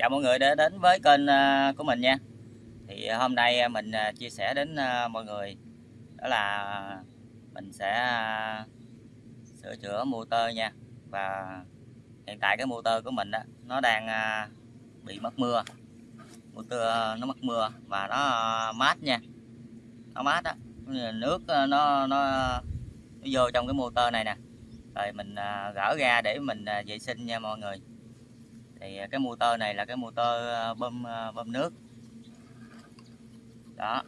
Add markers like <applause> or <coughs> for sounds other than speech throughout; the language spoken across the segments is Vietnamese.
chào mọi người đã đến với kênh à, của mình nha. Thì à, hôm nay à, mình chia sẻ đến mọi người. Đó là mình sẽ sửa chữa motor nha. Và hiện tại cái motor của mình đó, nó đang bị mất mưa. Motor nó mất mưa và nó mát nha. Nó mát đó nước nó nó nó vô trong cái motor này nè. Rồi mình gỡ ra để mình vệ sinh nha mọi người thì à, cái motor này là cái motor à, bơm à, bơm nước. Đó.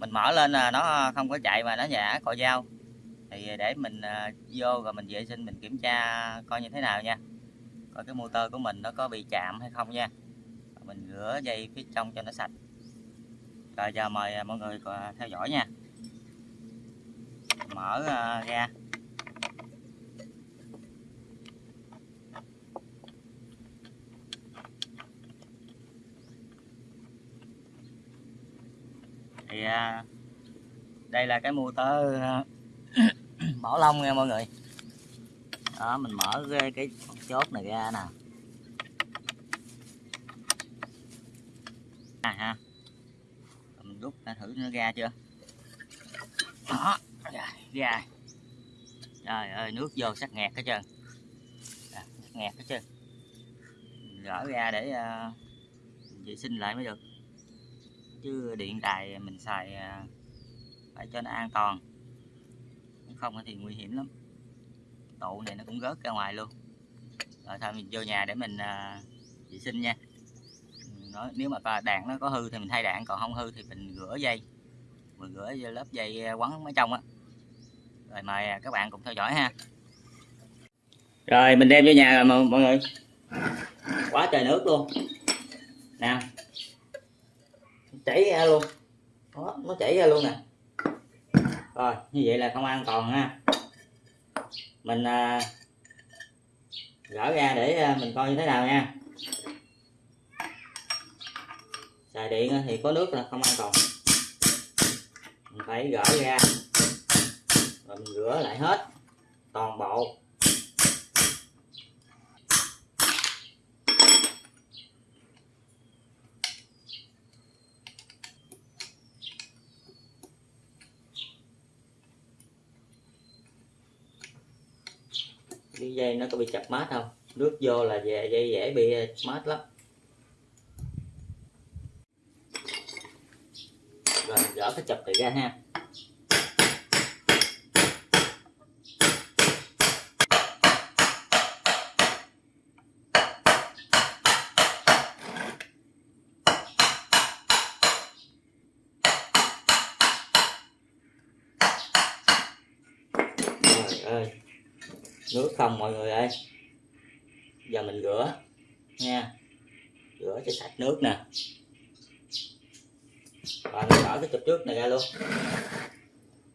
Mình mở lên là nó không có chạy mà nó nhả cò dao. Thì để mình vô rồi mình vệ sinh, mình kiểm tra coi như thế nào nha. Coi cái motor của mình nó có bị chạm hay không nha. Mình rửa dây phía trong cho nó sạch. Rồi, giờ mời mọi người theo dõi nha. Mở ra. Thì à, đây là cái motor à, <coughs> bảo lông nha mọi người. Đó mình mở cái, cái chốt này ra nè. À ha. Mình rút ra thử nó ra chưa? Đó ra. Trời ơi nước vô sắc nghẹt hết trơn. À, sắc nghẹt hết trơn. Gỡ ra để uh, vệ sinh lại mới được chứ điện đài mình xài à, phải cho nó an toàn. Không thì nguy hiểm lắm. Tụ này nó cũng rớt ra ngoài luôn. Rồi thôi mình vô nhà để mình à, vệ sinh nha. Nói, nếu mà đạn nó có hư thì mình thay đạn, còn không hư thì mình rửa dây. Mình rửa lớp dây à, quấn ở trong á. Rồi mời các bạn cùng theo dõi ha. Rồi mình đem vô nhà rồi, mọi người. Quá trời nước luôn. Nè chảy ra luôn. Đó, nó chảy ra luôn nè. Rồi như vậy là không an toàn ha. Mình à, gỡ ra để à, mình coi như thế nào nha. Xài điện thì có nước là không an toàn mình phải gỡ ra rồi mình rửa lại hết toàn bộ. Cái dây nó có bị chập mát không? Nước vô là về dây dễ bị ờ, mát lắm. Rồi, gỡ cái chập này ra ha nước không mọi người ơi. Giờ mình rửa, nha. Rửa cho sạch nước nè. Và mình bỏ cái chụp trước này ra luôn.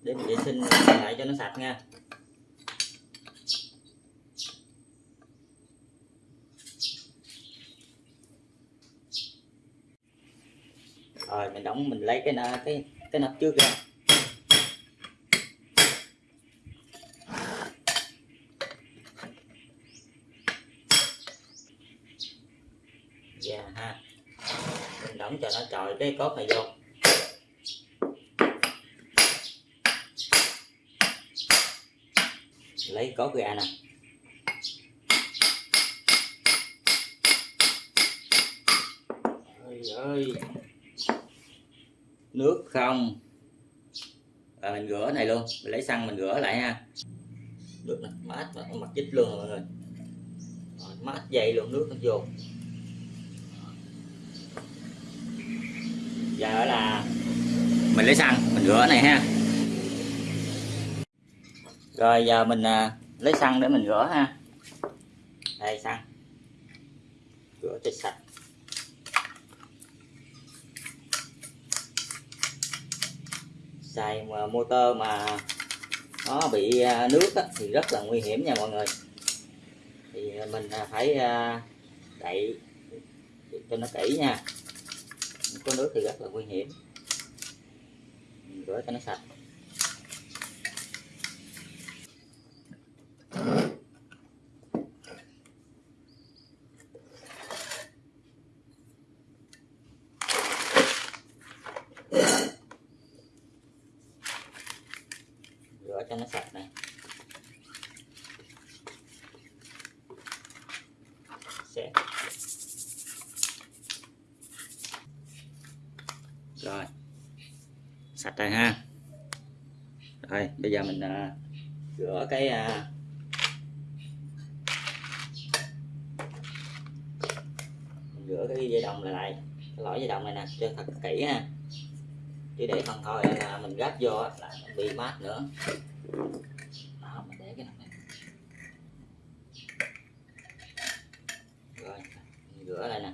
Để mình vệ sinh lại cho nó sạch nha. Rồi, mình đóng, mình lấy cái cái cái nắp trước ra dạ ha mình trời, cái cốt này vô. Lấy cốt ra nè. Ơi ơi. Nước không. Và mình rửa này luôn. Mình lấy xăng mình rửa lại ha. Nước mát và mặt chích luôn mọi người mát dày luôn, nước nó vô giờ là mình lấy xăng mình rửa này ha. Rồi giờ mình à, lấy xăng để mình rửa ha. Đây xăng. Rửa cho sạch. Xài mà motor mà nó bị à, nước á, thì rất là nguy hiểm nha mọi người. Thì à, mình à, phải đậy cho nó kỹ nha. Có nước thì rất là nguy hiểm mình rửa cho nó sạch. Rửa cho nó sạch này sẽ rồi sạch rồi ha. Rồi bây giờ mình à, rửa cái à, mình rửa cái dây đồng lại lại. Cái lõi dây đồng này nè cho thật kỹ ha. Chứ để không thôi à, là mình gắp vô là bị mát nữa. Đó mình để cái này. Rồi rửa lại nè.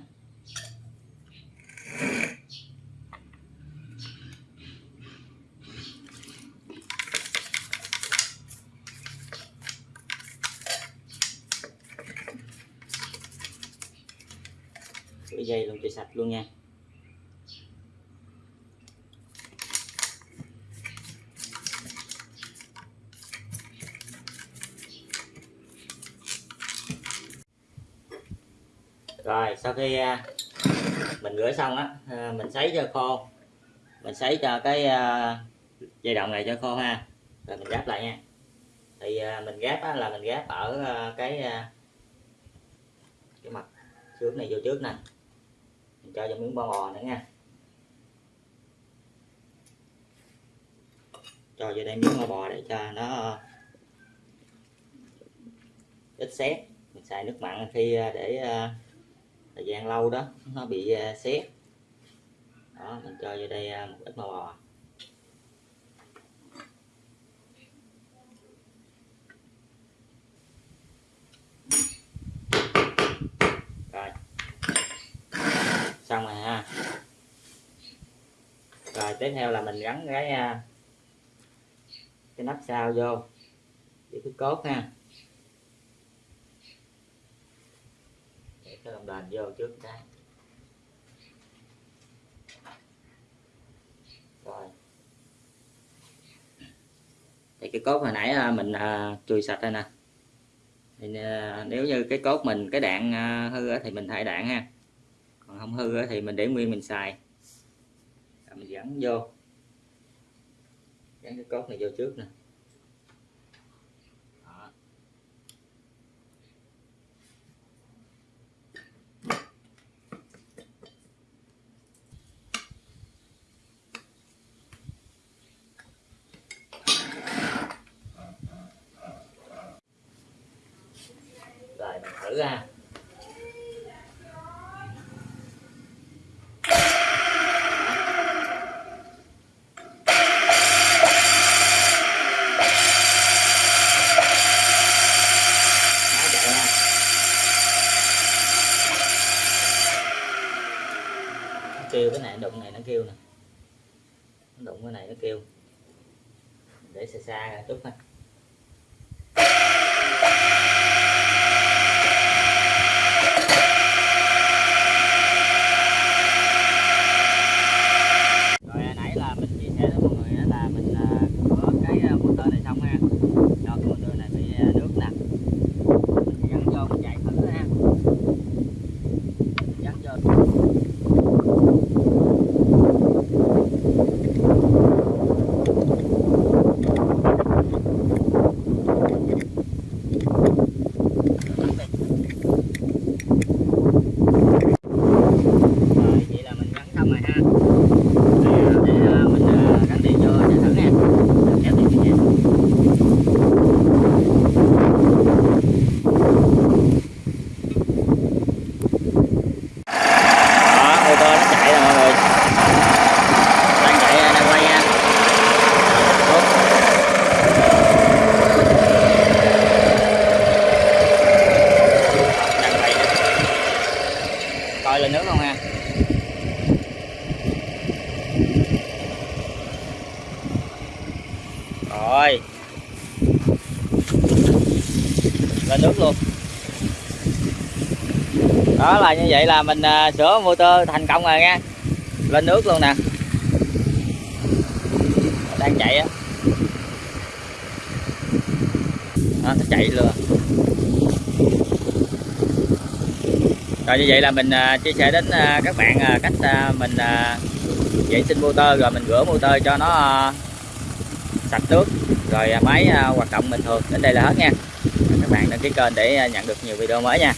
Rửa dây luôn cho sạch luôn nha. Rồi sau khi à, mình rửa xong á à, mình sấy cho khô. Mình sấy cho cái à, dây động này cho khô ha. Rồi mình gáp lại nha. Thì mình gáp á, là mình gáp ở cái cái mặt trước này vô trước nè cho vào miếng bò bò nữa nha. Cho vào đây miếng bò để cho nó ít xét mình xài nước mặn khi à, để à, thời gian lâu đó, nó bị à, xét đó, mình cho vô đây một ít bò bò rồi xong rồi ha. Rồi, tiếp theo là mình gắn cái à, cái nắp sau vô. Với cái cốt ha. Để cái lồng đền vô trước cái. Rồi. Thì cái cốt hồi nãy à, mình à, chùi sạch rồi nè. Thì nếu như cái cốt mình, cái đạn hư thì mình thay đạn ha còn không hư thì mình để nguyên mình xài. Rồi mình gắn vô. Gắn cái cốt này vô trước nè. Rồi, mình thử ra. Kêu cái này, đụng này nó kêu nè. Đụng cái này nó kêu. Để xa xa chút thôi rồi à, nãy là mình chia sẻ với mọi người á là mình à, rửa cái à, motor này xong ha cho cái motor này bị à, nước nè mình gắn vô mình chạy thử ha gắn vô rồi vậy là mình gắn xong rồi ha để, để à, mình à, gắn điện vô cho thử nha kéo điện cho nha đó ô tô nó chạy rồi mọi người đang chạy à, đang quay nha Úp. đang quay nè coi lên nước không ha rồi. Lên nước luôn. Đó là như vậy là mình à, sửa motor thành công rồi nha. Lên nước luôn nè. Đang chạy á. Đó, nó chạy luôn rồi như vậy là mình à, chia sẻ đến à, các bạn à, cách à, mình à, vệ sinh motor, rồi mình rửa motor cho nó à, sạch nước, rồi à, máy à, hoạt động bình thường. Đến đây là hết nha. Các bạn đăng ký kênh để nhận được nhiều video mới nha.